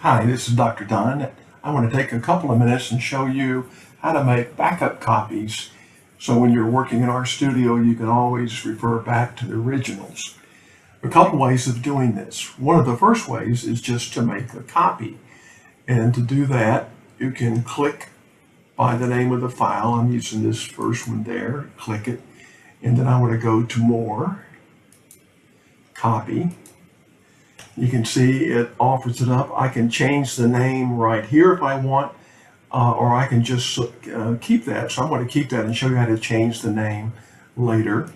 Hi, this is Dr. Don. I want to take a couple of minutes and show you how to make backup copies. So when you're working in RStudio, you can always refer back to the originals. A couple ways of doing this. One of the first ways is just to make a copy. And to do that, you can click by the name of the file. I'm using this first one there. Click it. And then I want to go to More, Copy. You can see it offers it up. I can change the name right here if I want, uh, or I can just uh, keep that. So I'm going to keep that and show you how to change the name later.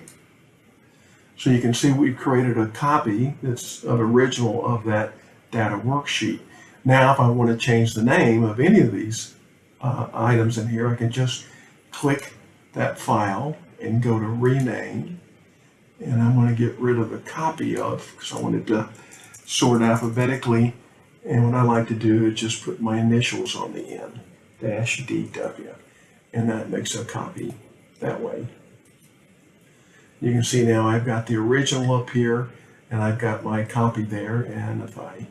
So you can see we've created a copy that's an original of that data worksheet. Now, if I want to change the name of any of these uh, items in here, I can just click that file and go to rename. And I'm going to get rid of the copy of, because I wanted to sort alphabetically. And what I like to do is just put my initials on the end, dash DW. And that makes a copy that way. You can see now I've got the original up here and I've got my copy there. And if I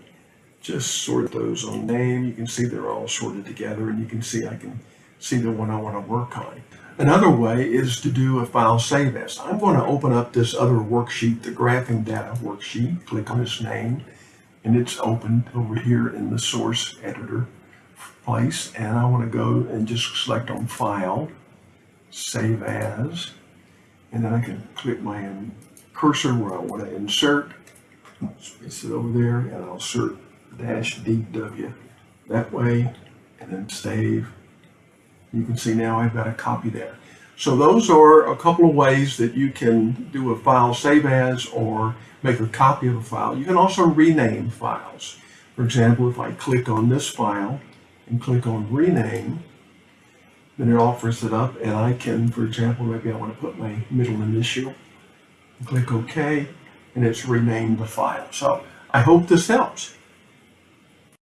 just sort those on name, you can see they're all sorted together and you can see I can see the one I want to work on. Another way is to do a file save as. I'm going to open up this other worksheet, the graphing data worksheet, click on its name, and it's opened over here in the source editor place. And I want to go and just select on file, save as, and then I can click my cursor where I want to insert. Space it over there and I'll insert dash DW that way and then save you can see now I've got a copy there. So those are a couple of ways that you can do a file save as or make a copy of a file. You can also rename files. For example, if I click on this file and click on rename, then it offers it up and I can, for example, maybe I want to put my middle initial, click OK, and it's renamed the file. So I hope this helps.